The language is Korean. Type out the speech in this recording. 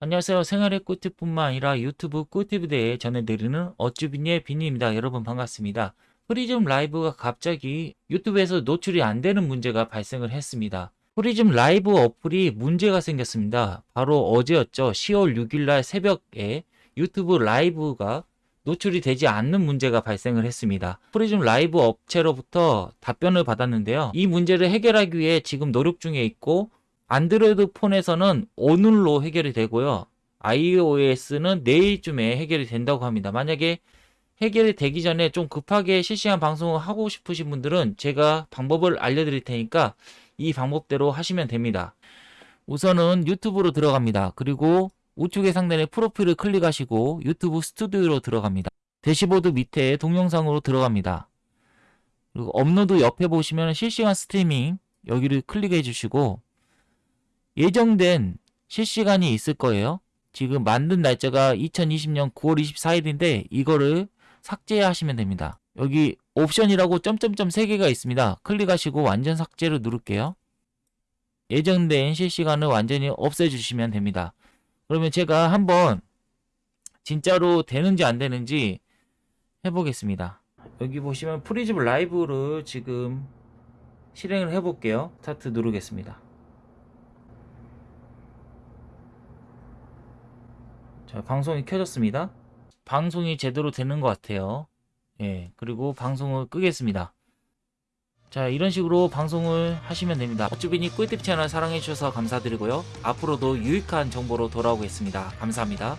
안녕하세요. 생활의 꿀팁뿐만 아니라 유튜브 꿀팁에 대해 전해드리는 어쭈빈의 빈입니다. 여러분 반갑습니다. 프리즘 라이브가 갑자기 유튜브에서 노출이 안 되는 문제가 발생을 했습니다. 프리즘 라이브 어플이 문제가 생겼습니다. 바로 어제였죠. 10월 6일날 새벽에 유튜브 라이브가 노출이 되지 않는 문제가 발생을 했습니다. 프리즘 라이브 업체로부터 답변을 받았는데요. 이 문제를 해결하기 위해 지금 노력 중에 있고 안드로이드 폰에서는 오늘로 해결이 되고요. iOS는 내일쯤에 해결이 된다고 합니다. 만약에 해결이 되기 전에 좀 급하게 실시간 방송을 하고 싶으신 분들은 제가 방법을 알려드릴 테니까 이 방법대로 하시면 됩니다. 우선은 유튜브로 들어갑니다. 그리고 우측에 상단에 프로필을 클릭하시고 유튜브 스튜디오로 들어갑니다. 대시보드 밑에 동영상으로 들어갑니다. 그리고 업로드 옆에 보시면 실시간 스트리밍 여기를 클릭해 주시고 예정된 실시간이 있을 거예요. 지금 만든 날짜가 2020년 9월 24일인데 이거를 삭제하시면 됩니다. 여기 옵션이라고 점점점 3개가 있습니다. 클릭하시고 완전 삭제를 누를게요. 예정된 실시간을 완전히 없애주시면 됩니다. 그러면 제가 한번 진짜로 되는지 안 되는지 해보겠습니다. 여기 보시면 프리즘 라이브를 지금 실행을 해볼게요. 스타트 누르겠습니다. 자, 방송이 켜졌습니다. 방송이 제대로 되는 것 같아요. 예, 그리고 방송을 끄겠습니다. 자, 이런 식으로 방송을 하시면 됩니다. 어쭈빈이 꿀팁 채널 사랑해주셔서 감사드리고요. 앞으로도 유익한 정보로 돌아오겠습니다. 감사합니다.